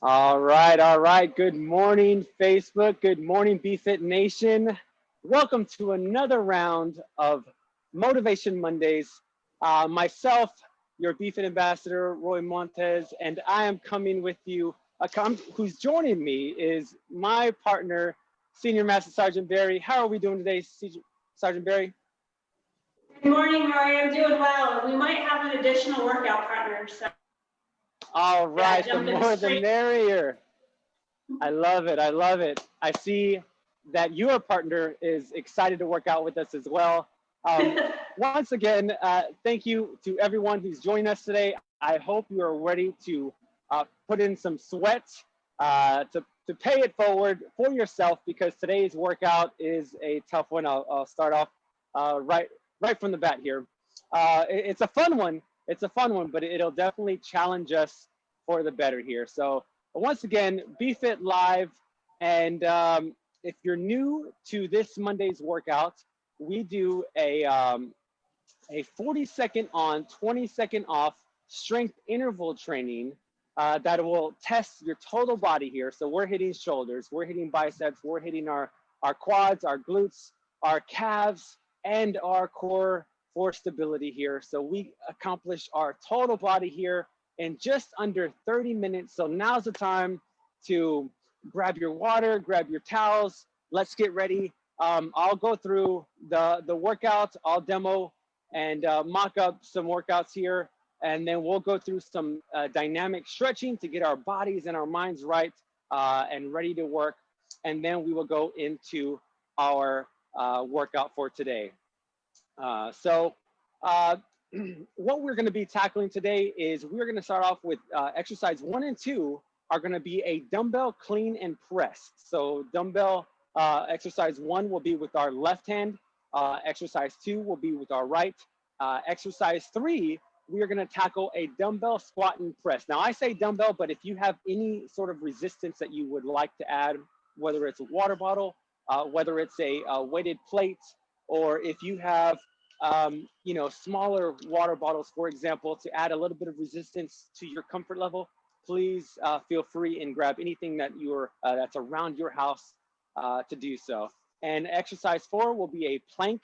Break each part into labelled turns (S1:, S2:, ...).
S1: All right, all right. Good morning, Facebook. Good morning, BFit Nation. Welcome to another round of Motivation Mondays. Uh, myself, your BFit ambassador, Roy Montez, and I am coming with you. Uh, who's joining me is my partner, Senior Master Sergeant Barry. How are we doing today, Sergeant Barry?
S2: Good morning, Roy. I'm doing well. We might have an additional workout partner. So.
S1: All right, yeah, the more the merrier. I love it. I love it. I see that your partner is excited to work out with us as well. Um, once again, uh, thank you to everyone who's joined us today. I hope you are ready to uh, put in some sweat uh, to, to pay it forward for yourself because today's workout is a tough one. I'll, I'll start off uh, right, right from the bat here. Uh, it, it's a fun one it's a fun one, but it'll definitely challenge us for the better here. So once again, BFit Live. And um, if you're new to this Monday's workout, we do a, um, a 40 second on, 20 second off strength interval training uh, that will test your total body here. So we're hitting shoulders, we're hitting biceps, we're hitting our, our quads, our glutes, our calves, and our core for stability here. So we accomplished our total body here in just under 30 minutes. So now's the time to grab your water, grab your towels. Let's get ready. Um, I'll go through the, the workouts, I'll demo and uh, mock up some workouts here. And then we'll go through some uh, dynamic stretching to get our bodies and our minds right uh, and ready to work. And then we will go into our uh, workout for today. Uh, so uh, what we're gonna be tackling today is we're gonna start off with uh, exercise one and two are gonna be a dumbbell clean and press. So dumbbell uh, exercise one will be with our left hand. Uh, exercise two will be with our right. exercise three, we are gonna tackle a dumbbell squat and press. Now I say dumbbell, but if you have any sort of resistance that you would like to add, whether it's a water bottle, whether it's a, a weighted plate, or if you have um, you know, smaller water bottles, for example, to add a little bit of resistance to your comfort level, please uh, feel free and grab anything that you're uh, that's around your house uh, to do so. And exercise four will be a plank,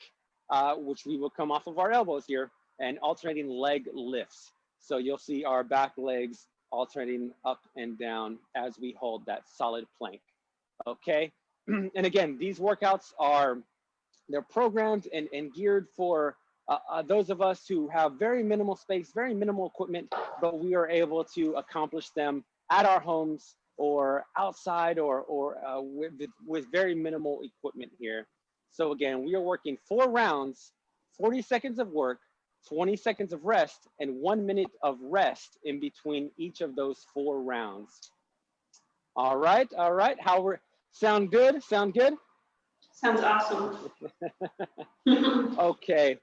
S1: uh, which we will come off of our elbows here and alternating leg lifts. So you'll see our back legs alternating up and down as we hold that solid plank. Okay. and again, these workouts are they're programmed and, and geared for uh, uh, those of us who have very minimal space, very minimal equipment, but we are able to accomplish them at our homes or outside or, or uh, with, with very minimal equipment here. So again, we are working four rounds, 40 seconds of work, 20 seconds of rest, and one minute of rest in between each of those four rounds. All right, all right. How we sound good? Sound good?
S2: Sounds awesome.
S1: okay.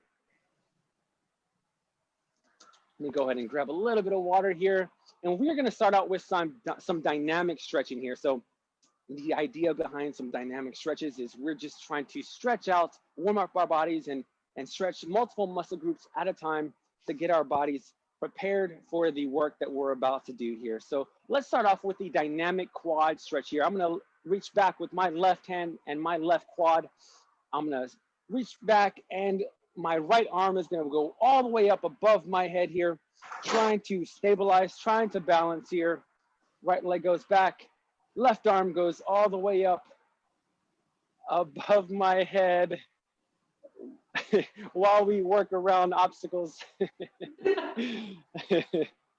S1: Let me go ahead and grab a little bit of water here. And we're gonna start out with some, some dynamic stretching here. So the idea behind some dynamic stretches is we're just trying to stretch out, warm up our bodies and, and stretch multiple muscle groups at a time to get our bodies prepared for the work that we're about to do here. So let's start off with the dynamic quad stretch here. I'm gonna reach back with my left hand and my left quad. I'm gonna reach back and my right arm is gonna go all the way up above my head here, trying to stabilize, trying to balance here. Right leg goes back, left arm goes all the way up above my head while we work around obstacles.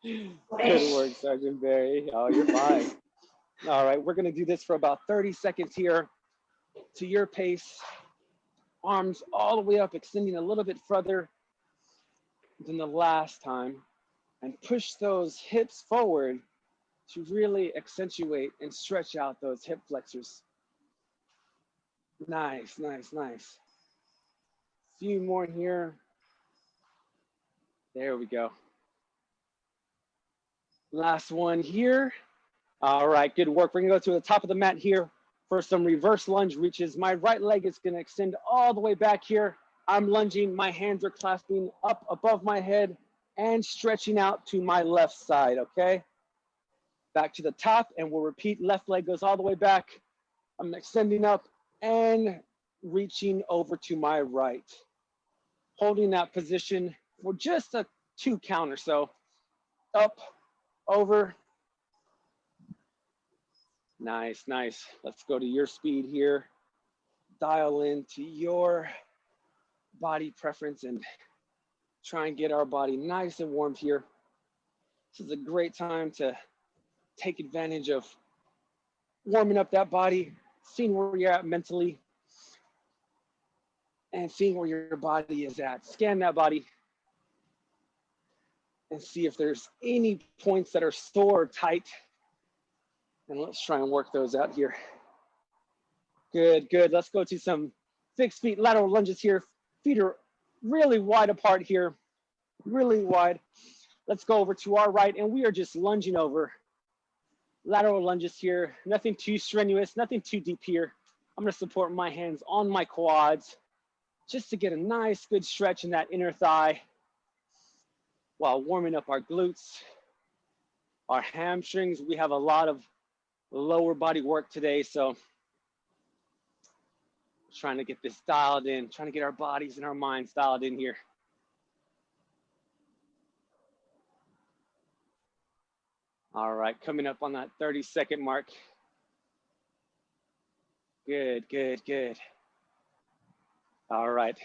S1: Good work, Sergeant Barry. Oh, you're fine. All right, we're gonna do this for about 30 seconds here to your pace. Arms all the way up, extending a little bit further than the last time. And push those hips forward to really accentuate and stretch out those hip flexors. Nice, nice, nice. Few more here. There we go. Last one here. All right, good work. We're gonna go to the top of the mat here for some reverse lunge reaches. My right leg is gonna extend all the way back here. I'm lunging, my hands are clasping up above my head and stretching out to my left side, okay? back to the top and we'll repeat. Left leg goes all the way back. I'm extending up and reaching over to my right. Holding that position for just a two count or so. Up, over. Nice, nice. Let's go to your speed here. Dial into your body preference and try and get our body nice and warm here. This is a great time to take advantage of warming up that body, seeing where you're at mentally, and seeing where your body is at. Scan that body and see if there's any points that are sore or tight. And let's try and work those out here. Good, good. Let's go to some fixed feet lateral lunges here. Feet are really wide apart here, really wide. Let's go over to our right and we are just lunging over. Lateral lunges here, nothing too strenuous, nothing too deep here. I'm gonna support my hands on my quads just to get a nice good stretch in that inner thigh while warming up our glutes, our hamstrings. We have a lot of lower body work today, so trying to get this dialed in, trying to get our bodies and our minds dialed in here. All right, coming up on that 30 second mark. Good, good, good. All right,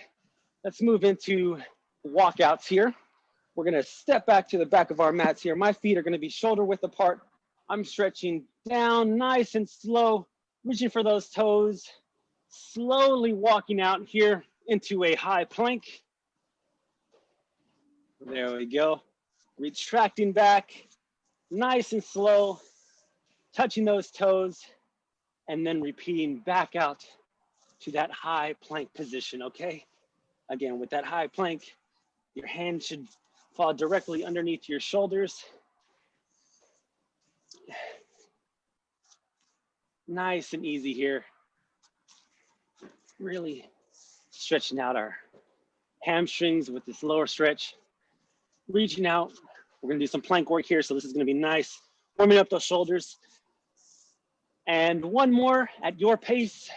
S1: let's move into walkouts here. We're gonna step back to the back of our mats here. My feet are gonna be shoulder width apart. I'm stretching down nice and slow, reaching for those toes, slowly walking out here into a high plank. There we go. Retracting back, nice and slow, touching those toes, and then repeating back out to that high plank position, okay? Again, with that high plank, your hand should fall directly underneath your shoulders. Nice and easy here. Really stretching out our hamstrings with this lower stretch. Reaching out, we're gonna do some plank work here, so this is gonna be nice. Warming up those shoulders. And one more at your pace,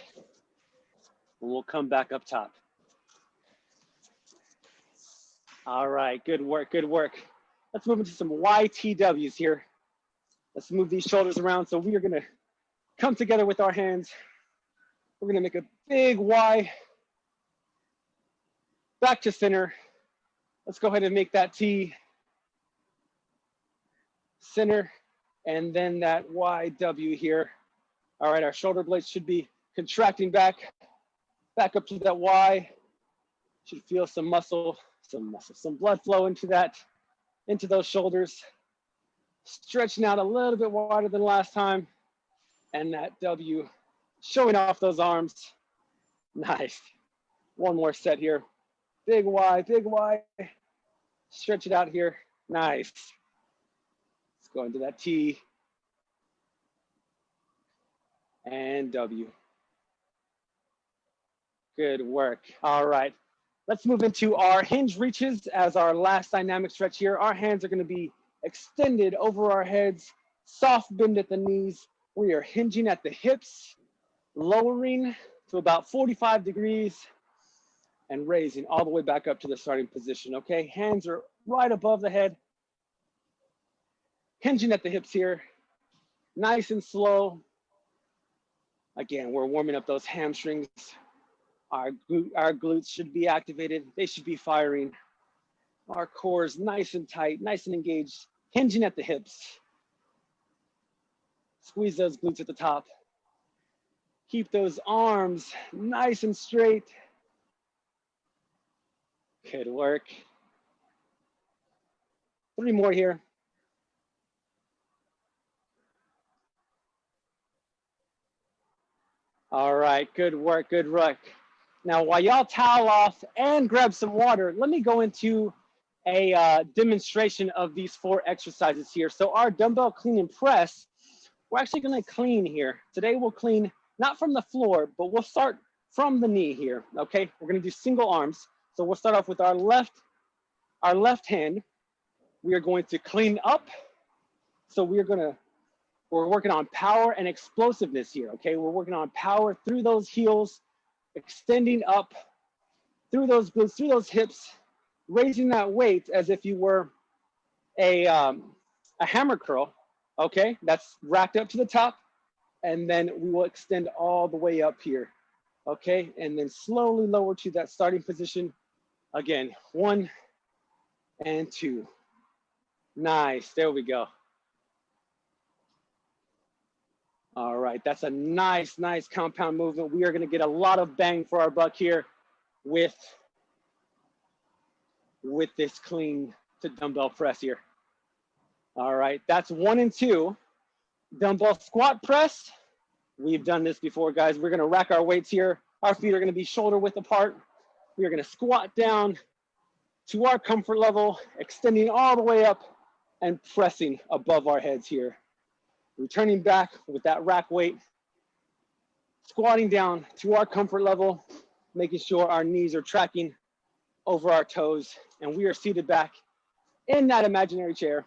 S1: we'll come back up top. All right, good work, good work. Let's move into some YTWs here. Let's move these shoulders around. So we are gonna come together with our hands. We're gonna make a big Y, back to center. Let's go ahead and make that T, center, and then that YW here. All right, our shoulder blades should be contracting back back up to that Y. Should feel some muscle, some muscle, some blood flow into that, into those shoulders. Stretching out a little bit wider than last time. And that W, showing off those arms. Nice. One more set here. Big Y, big Y. Stretch it out here. Nice. Let's go into that T. And W. Good work. All right. Let's move into our hinge reaches as our last dynamic stretch here. Our hands are going to be extended over our heads, soft bend at the knees. We are hinging at the hips, lowering to about 45 degrees and raising all the way back up to the starting position. Okay, hands are right above the head. Hinging at the hips here, nice and slow. Again, we're warming up those hamstrings, our, our glutes should be activated. They should be firing. Our core is nice and tight, nice and engaged, hinging at the hips. Squeeze those glutes at the top. Keep those arms nice and straight. Good work. Three more here. All right, good work, good work. Now, while y'all towel off and grab some water, let me go into a uh, demonstration of these four exercises here. So our dumbbell clean and press, we're actually gonna clean here. Today we'll clean not from the floor, but we'll start from the knee here, okay? We're gonna do single arms. So we'll start off with our left, our left hand. We are going to clean up. So we are gonna We're working on power and explosiveness here, okay? We're working on power through those heels, extending up through those glutes, through those hips, raising that weight as if you were a, um, a hammer curl, okay? That's racked up to the top. And then we will extend all the way up here, okay? And then slowly lower to that starting position. Again, one and two. Nice, there we go. All right, that's a nice, nice compound movement. We are gonna get a lot of bang for our buck here with, with this clean to dumbbell press here. All right, that's one and two. Dumbbell squat press. We've done this before, guys. We're gonna rack our weights here. Our feet are gonna be shoulder width apart. We are gonna squat down to our comfort level, extending all the way up and pressing above our heads here. Returning back with that rack weight, squatting down to our comfort level, making sure our knees are tracking over our toes and we are seated back in that imaginary chair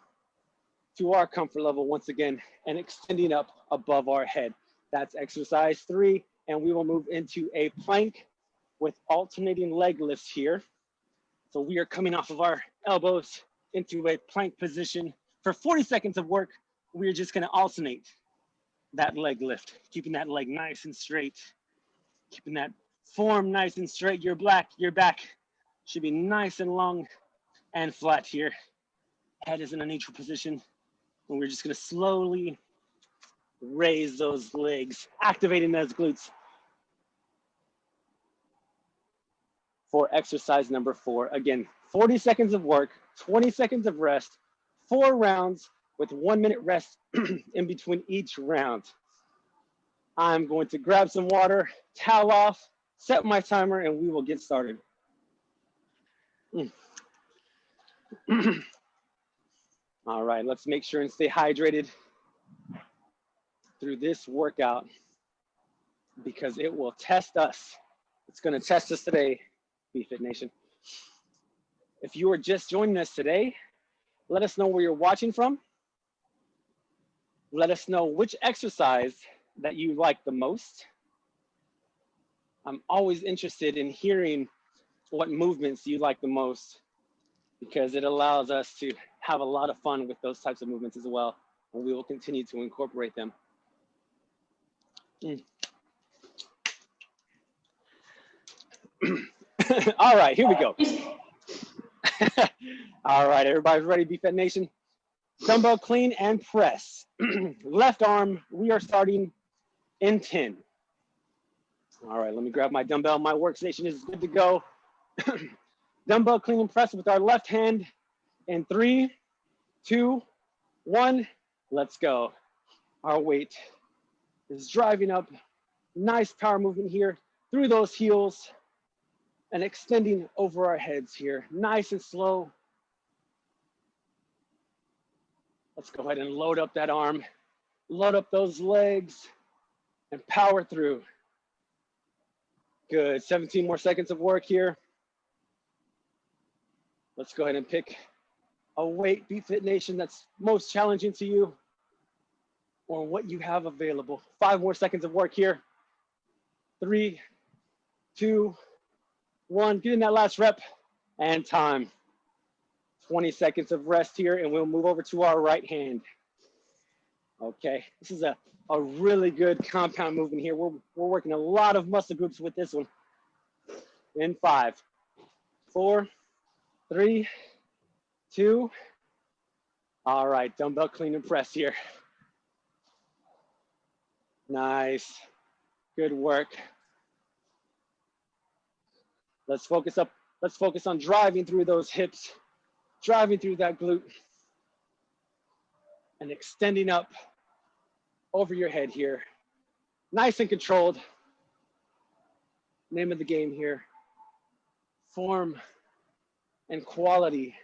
S1: to our comfort level once again and extending up above our head. That's exercise three. And we will move into a plank with alternating leg lifts here. So we are coming off of our elbows into a plank position for 40 seconds of work. We are just gonna alternate that leg lift, keeping that leg nice and straight, keeping that form nice and straight. Your back, your back should be nice and long and flat here. Head is in a neutral position. And we're just gonna slowly raise those legs, activating those glutes. For exercise number four. Again, 40 seconds of work, 20 seconds of rest, four rounds with one minute rest in between each round. I'm going to grab some water, towel off, set my timer, and we will get started. All right, let's make sure and stay hydrated through this workout because it will test us. It's gonna test us today, BFit Nation. If you are just joining us today, let us know where you're watching from. Let us know which exercise that you like the most. I'm always interested in hearing what movements you like the most because it allows us to have a lot of fun with those types of movements as well. And we will continue to incorporate them. Mm. All right, here we go. All right, everybody's ready, BFit Nation? Dumbbell clean and press. Left arm, we are starting in 10. All right, let me grab my dumbbell. My workstation is good to go. Dumbbell clean and press with our left hand in three, two, one. Let's go. Our weight is driving up. Nice power movement here through those heels and extending over our heads here. Nice and slow. Let's go ahead and load up that arm, load up those legs and power through. Good, 17 more seconds of work here. Let's go ahead and pick a weight BFit Nation that's most challenging to you or what you have available. Five more seconds of work here. Three, two, one. Get in that last rep and time. 20 seconds of rest here and we'll move over to our right hand. Okay, this is a, a really good compound movement here. We're, we're working a lot of muscle groups with this one. In five, four, three, two. All right, dumbbell clean and press here. Nice, good work. Let's focus up, let's focus on driving through those hips, driving through that glute and extending up over your head here. Nice and controlled. Name of the game here. Form and quality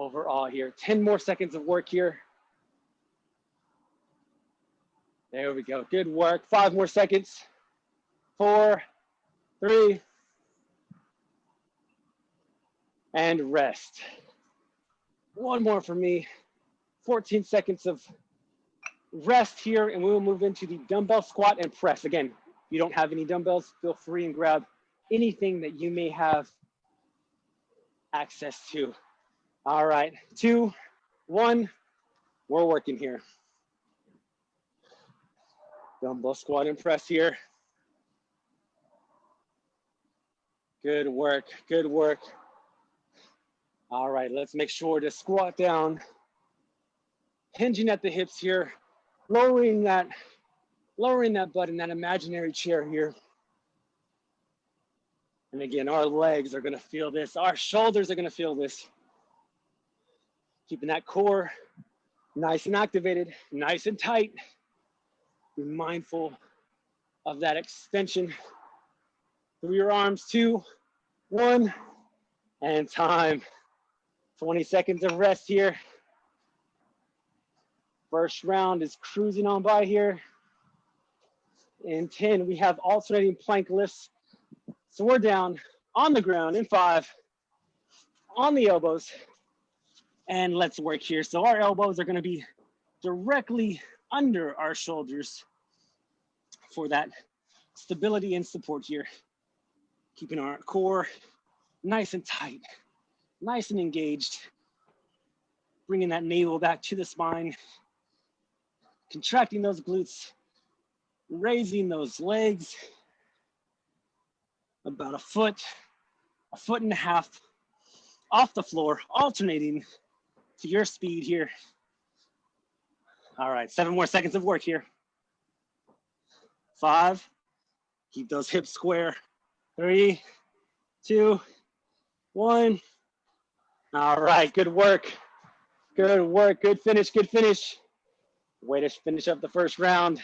S1: overall here. 10 more seconds of work here. There we go. Good work. Five more seconds. Four, three, and rest. One more for me. 14 seconds of rest here and we will move into the dumbbell squat and press. Again, if you don't have any dumbbells, feel free and grab anything that you may have access to. All right, two, one, we're working here. Dumbbell squat and press here. Good work, good work. All right, let's make sure to squat down, hinging at the hips here, lowering that, lowering that butt in that imaginary chair here. And again, our legs are gonna feel this, our shoulders are gonna feel this. Keeping that core nice and activated, nice and tight. Be mindful of that extension through your arms, two, one, and time. 20 seconds of rest here. First round is cruising on by here. In 10, we have alternating plank lifts. So we're down on the ground in five, on the elbows, and let's work here. So our elbows are gonna be directly under our shoulders for that stability and support here. Keeping our core nice and tight nice and engaged. Bringing that navel back to the spine, contracting those glutes, raising those legs about a foot, a foot and a half off the floor, alternating to your speed here. All right, seven more seconds of work here. Five, keep those hips square. Three, two, one. All right, good work. Good work, good finish, good finish. Way to finish up the first round.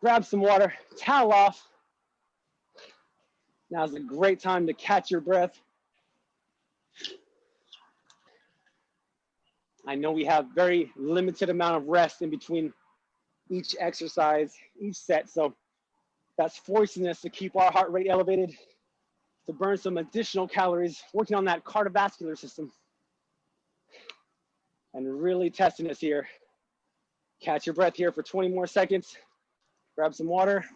S1: Grab some water, towel off. Now's a great time to catch your breath. I know we have very limited amount of rest in between each exercise, each set. So that's forcing us to keep our heart rate elevated, to burn some additional calories, working on that cardiovascular system. And really testing us here. Catch your breath here for 20 more seconds. Grab some water.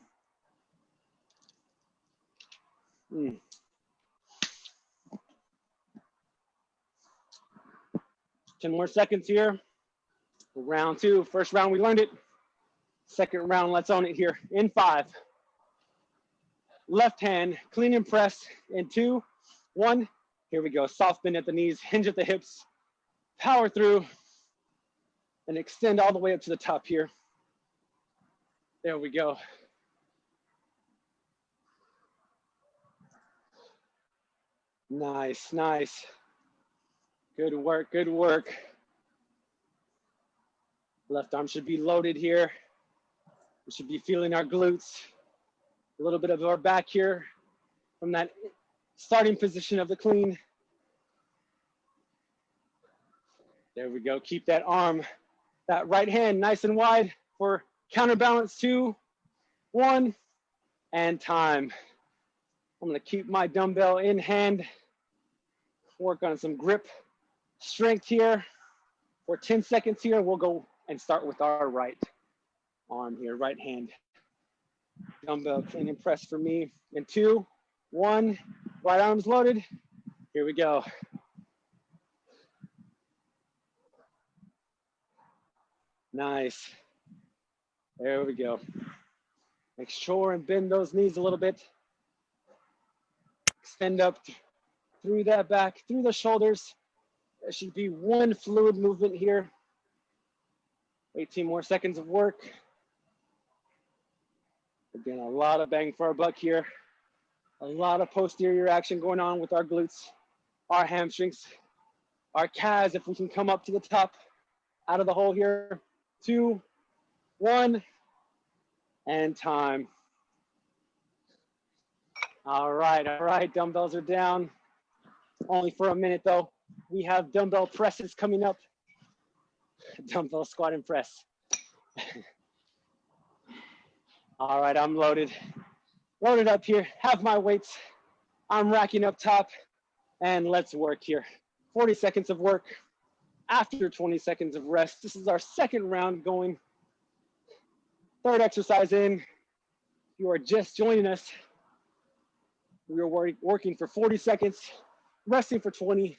S1: Mm. Ten more seconds here. Round two, first round we learned it. Second round, let's own it here. In five, left hand, clean and press in two, one. Here we go. Soft bend at the knees, hinge at the hips, power through, and extend all the way up to the top here. There we go. Nice, nice. Good work, good work. Left arm should be loaded here. We should be feeling our glutes a little bit of our back here from that starting position of the clean. There we go. Keep that arm, that right hand nice and wide for counterbalance two, one, and time. I'm gonna keep my dumbbell in hand, work on some grip strength here. For 10 seconds here, we'll go and start with our right arm here, right hand dumbbell clean and press for me. And two, one, right arm's loaded. Here we go. Nice. There we go. Make sure and bend those knees a little bit. Extend up through that back, through the shoulders. There should be one fluid movement here. 18 more seconds of work. Again, a lot of bang for our buck here. A lot of posterior action going on with our glutes, our hamstrings, our calves, if we can come up to the top, out of the hole here. Two, one, and time. All right, all right, dumbbells are down. Only for a minute though. We have dumbbell presses coming up. Dumbbell squat and press. All right, I'm loaded. Loaded up here, have my weights. I'm racking up top and let's work here. 40 seconds of work after 20 seconds of rest. This is our second round going Third exercise in. If you are just joining us, we are working for 40 seconds, resting for 20,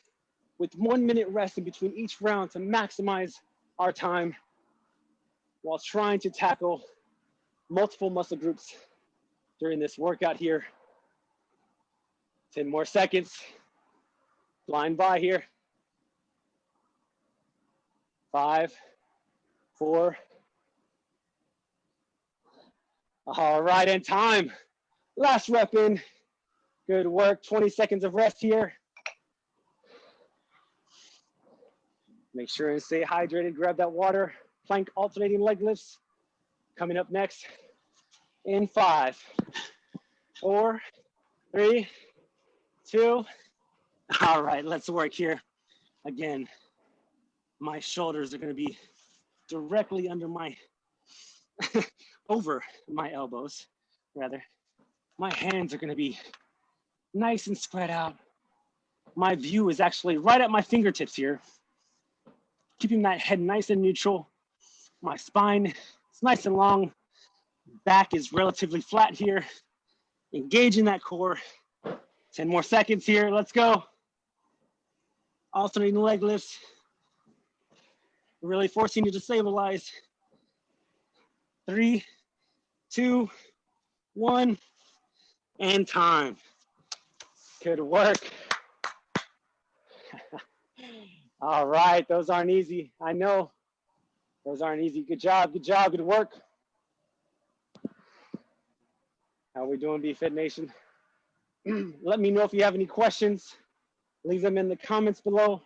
S1: with one minute rest in between each round to maximize our time while trying to tackle multiple muscle groups during this workout here. 10 more seconds. Flying by here. Five, four. All right, and time. Last rep in. Good work. 20 seconds of rest here. Make sure and stay hydrated. Grab that water. Plank alternating leg lifts. Coming up next in five, four, three, two. All right, let's work here. Again, my shoulders are gonna be directly under my, over my elbows, rather. My hands are gonna be nice and spread out. My view is actually right at my fingertips here, keeping that head nice and neutral. My spine is nice and long. Back is relatively flat here. Engaging that core. 10 more seconds here. Let's go. Alternating leg lifts. Really forcing you to stabilize. Three, two, one, and time. Good work. All right, those aren't easy. I know those aren't easy. Good job, good job, good work. How we doing, BFit Nation? Let me know if you have any questions. Leave them in the comments below.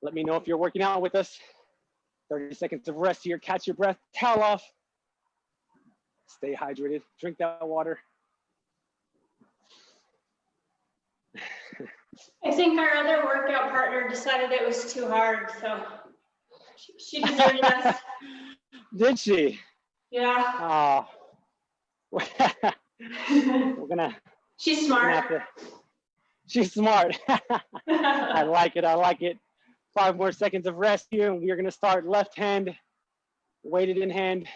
S1: Let me know if you're working out with us. 30 seconds of rest here. Catch your breath, towel off. Stay hydrated, drink that water.
S2: I think our other workout partner decided it was too hard, so she- deserted us.
S1: Did she?
S2: Yeah.
S1: Oh. We're gonna,
S2: She's
S1: gonna
S2: smart.
S1: to. She's smart. I like it. I like it. Five more seconds of rest here, and we are going to start left hand, weighted in hand.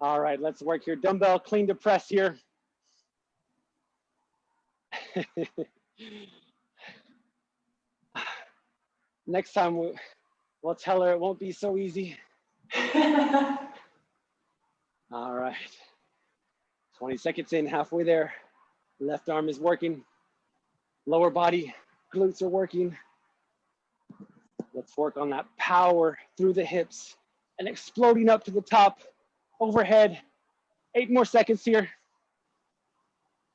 S1: All right, let's work here. Dumbbell clean to press here. Next time we, we'll tell her it won't be so easy. All right. 20 seconds in, halfway there. Left arm is working. Lower body, glutes are working. Let's work on that power through the hips and exploding up to the top, overhead. Eight more seconds here.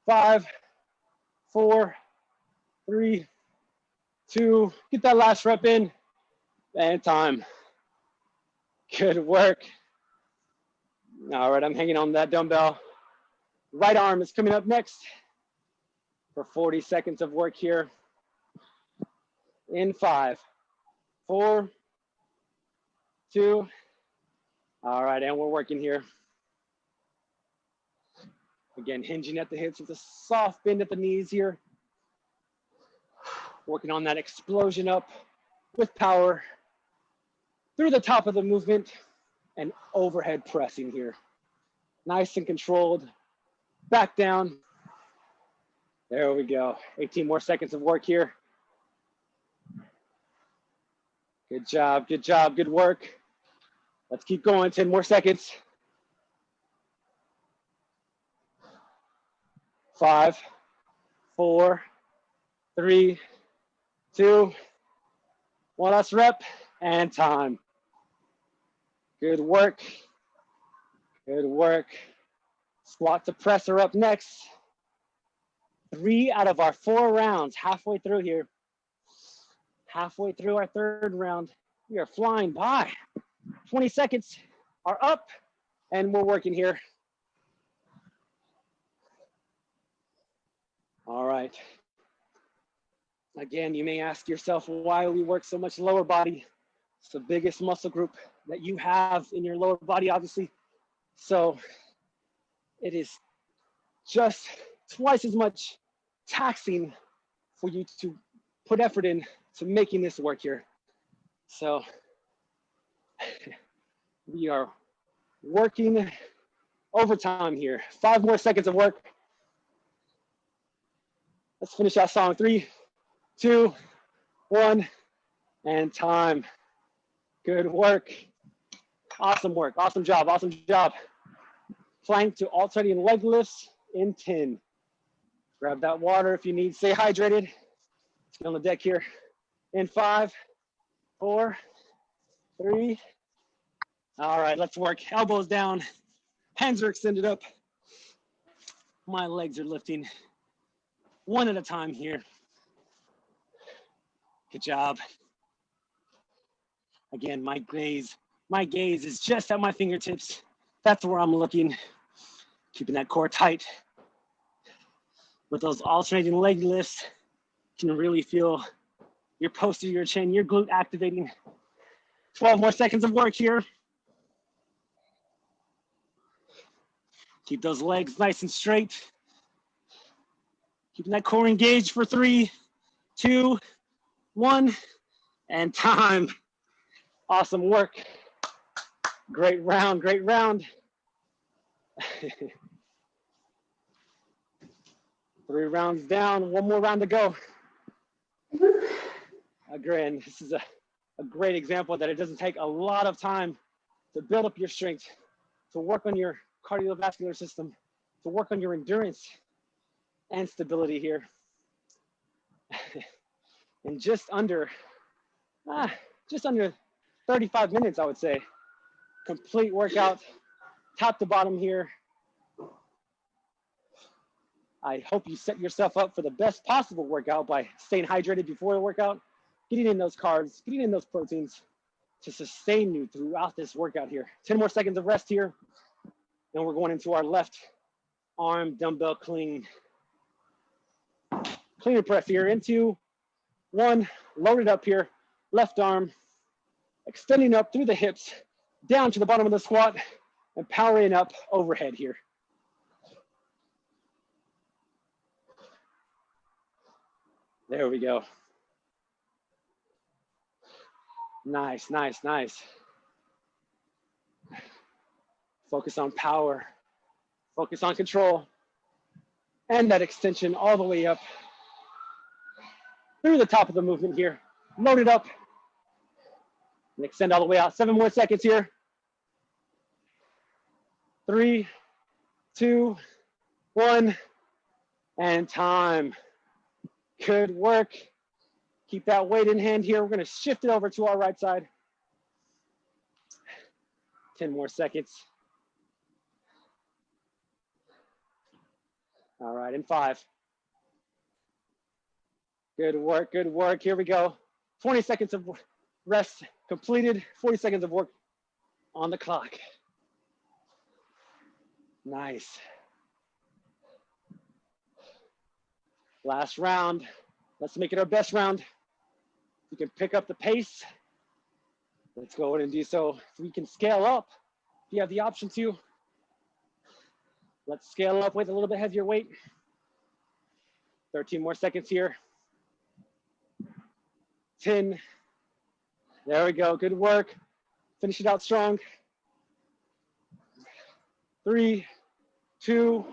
S1: Five, four, three, two. Get that last rep in. And time. Good work. All right, I'm hanging on that dumbbell. Right arm is coming up next for 40 seconds of work here. In five, four, two. All right, and we're working here. Again, hinging at the hips with a soft bend at the knees here. Working on that explosion up with power through the top of the movement and overhead pressing here. Nice and controlled. Back down. There we go. 18 more seconds of work here. Good job, good job, good work. Let's keep going, 10 more seconds. Five, four, three, two, one last rep, and time. Good work. Good work. Squat to press are up next. Three out of our four rounds, halfway through here. Halfway through our third round, we are flying by. 20 seconds are up, and we're working here. All right. Again, you may ask yourself why we work so much lower body. It's the biggest muscle group that you have in your lower body, obviously. So it is just twice as much taxing for you to put effort in to making this work here. So We are working overtime here. Five more seconds of work. Let's finish that song. Three, two, one, and time. Good work. Awesome work. Awesome job. Awesome job. Plank to alternating leg lifts in 10. Grab that water if you need. Stay hydrated. Get on the deck here. In five, four, three. All right, let's work. Elbows down. Hands are extended up. My legs are lifting one at a time here. Job. Again, my gaze, my gaze is just at my fingertips. That's where I'm looking. Keeping that core tight. With those alternating leg lifts, you can really feel your posterior chain, your glute activating. 12 more seconds of work here. Keep those legs nice and straight. Keeping that core engaged for three, two, one, and time. Awesome work. Great round, great round. Three rounds down, one more round to go. Again, this is a, a great example that it doesn't take a lot of time to build up your strength, to work on your cardiovascular system, to work on your endurance and stability here. In just under, ah, just under 35 minutes, I would say. Complete workout, top to bottom here. I hope you set yourself up for the best possible workout by staying hydrated before the workout, getting in those carbs, getting in those proteins to sustain you throughout this workout here. 10 more seconds of rest here. Then we're going into our left arm dumbbell clean. Clean and press here into one, loaded up here, left arm, extending up through the hips, down to the bottom of the squat, and powering up overhead here. There we go. Nice, nice, nice. Focus on power. Focus on control. And that extension all the way up through the top of the movement here. Load it up and extend all the way out. Seven more seconds here. Three, two, one, and time. Good work. Keep that weight in hand here. We're gonna shift it over to our right side. 10 more seconds. All right, in five. Good work, good work. Here we go. 20 seconds of rest completed, 40 seconds of work on the clock. Nice. Last round. Let's make it our best round. You can pick up the pace. Let's go ahead and do so. We can scale up if you have the option to. Let's scale up with a little bit heavier weight. 13 more seconds here. 10. There we go. Good work. Finish it out strong. Three, two,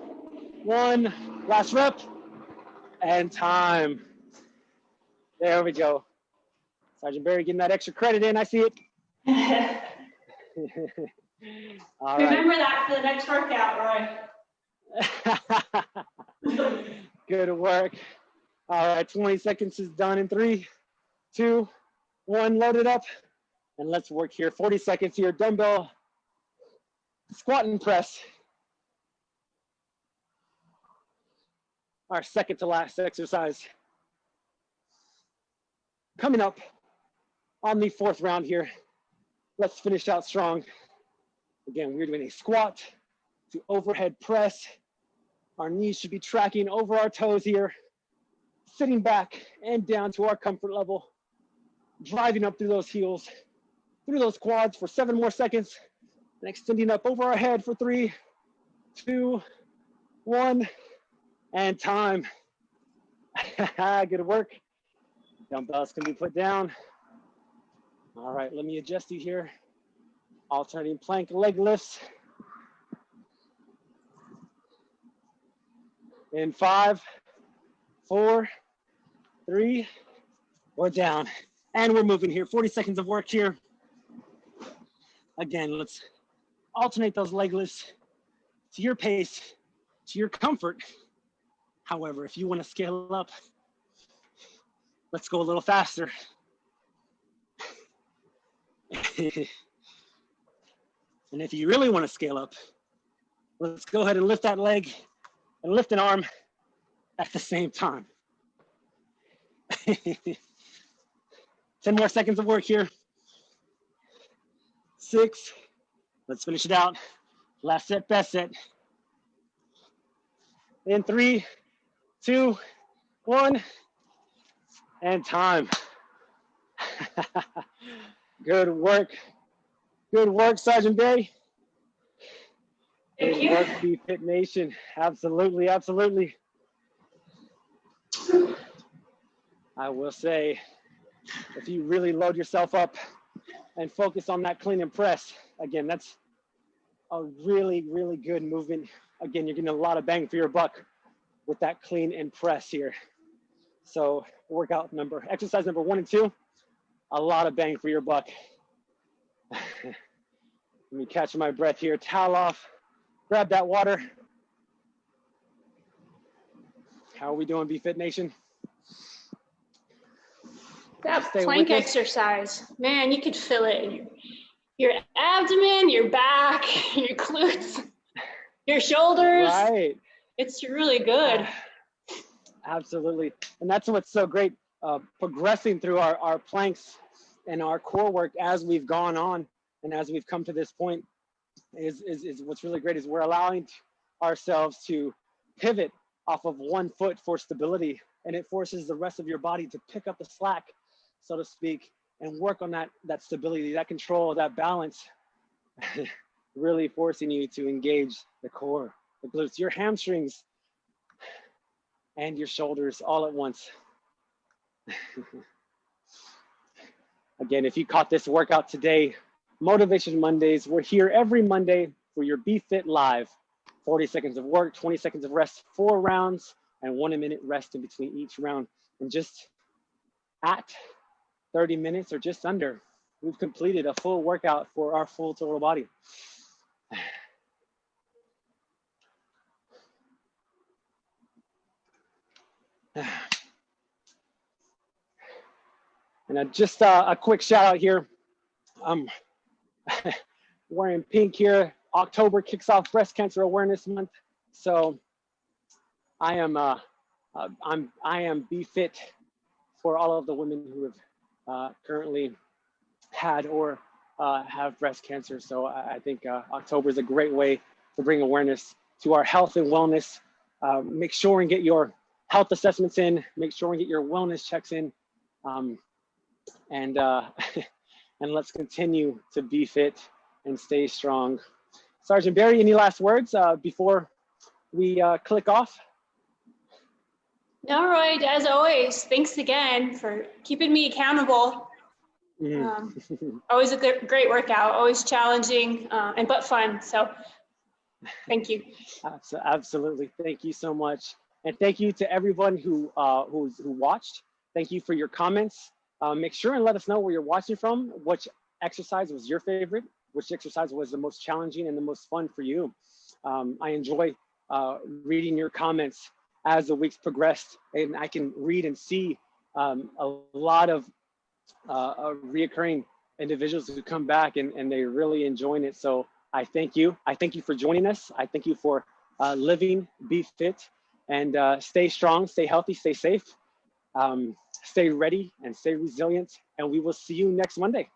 S1: one. Last rep. And time. There we go. Sergeant Barry getting that extra credit in. I see it.
S2: Remember right. that for the next workout, Roy.
S1: Good work. All right, 20 seconds is done in three, two, one, load it up. And let's work here. 40 seconds here, dumbbell squat and press. Our second to last exercise. Coming up on the fourth round here. Let's finish out strong. Again, we're doing a squat to overhead press. Our knees should be tracking over our toes here, sitting back and down to our comfort level, driving up through those heels, through those quads for seven more seconds, and extending up over our head for three, two, one, and time. Good work. Dumbbells can be put down. All right, let me adjust you here Alternating plank leg lifts. In five, four, three, we're down. And we're moving here. 40 seconds of work here. Again, let's alternate those leg lifts to your pace, to your comfort. However, if you want to scale up, let's go a little faster. and if you really want to scale up, let's go ahead and lift that leg and lift an arm at the same time. 10 more seconds of work here. Six, let's finish it out. Last set, best set. In three, two, one, and time. Good work. Good work, Sergeant Barry.
S2: Thank
S1: Good
S2: you.
S1: work, Be Fit Nation. Absolutely, absolutely. I will say, if you really load yourself up and focus on that clean and press, again, that's a really, really good movement. Again, you're getting a lot of bang for your buck with that clean and press here. So workout number, exercise number one and two, a lot of bang for your buck. Let me catch my breath here, towel off, grab that water. How are we doing, Be Fit Nation?
S2: That
S1: Stay
S2: plank exercise, man, you could feel it in your, your abdomen, your back, your glutes, your shoulders.
S1: Right.
S2: It's really good.
S1: Absolutely. And that's what's so great, uh, progressing through our, our planks and our core work as we've gone on and as we've come to this point is, is, is what's really great is we're allowing ourselves to pivot off of one foot for stability and it forces the rest of your body to pick up the slack, so to speak, and work on that, that stability, that control, that balance, really forcing you to engage the core, the glutes, your hamstrings, and your shoulders all at once. Again, if you caught this workout today, Motivation Mondays, we're here every Monday for your Be Fit Live. 40 seconds of work, 20 seconds of rest, four rounds, and one minute rest in between each round. And just at 30 minutes or just under, we've completed a full workout for our full total body. And just uh, a quick shout out here. I'm wearing pink here. October kicks off Breast Cancer Awareness Month, so I am uh, uh, I'm I am be fit for all of the women who have uh, currently had or uh, have breast cancer. So I, I think uh, October is a great way to bring awareness to our health and wellness. Uh, make sure and get your health assessments in. Make sure and get your wellness checks in. Um, and uh, and let's continue to be fit and stay strong. Sergeant Barry, any last words uh, before we click off?
S2: All right, as always, thanks again for keeping me accountable.
S1: Mhm.
S2: Um, always a great workout, always challenging uh, and but fun. So thank you.
S1: Absolutely. Thank you so much. And thank you to everyone who uh, who's, who watched. Thank you for your comments. Uh, make sure and let us know where you're watching from, which exercise was your favorite, which exercise was the most challenging and the most fun for you. Um, I enjoy uh, reading your comments as the weeks progressed and I can read and see um, a lot of uh, uh, reoccurring individuals who come back and, and they're really enjoying it. So I thank you. I thank you for joining us. I thank you for uh, living, be fit, and uh, stay strong, stay healthy, stay safe, um, stay ready, and stay resilient. And we will see you next Monday.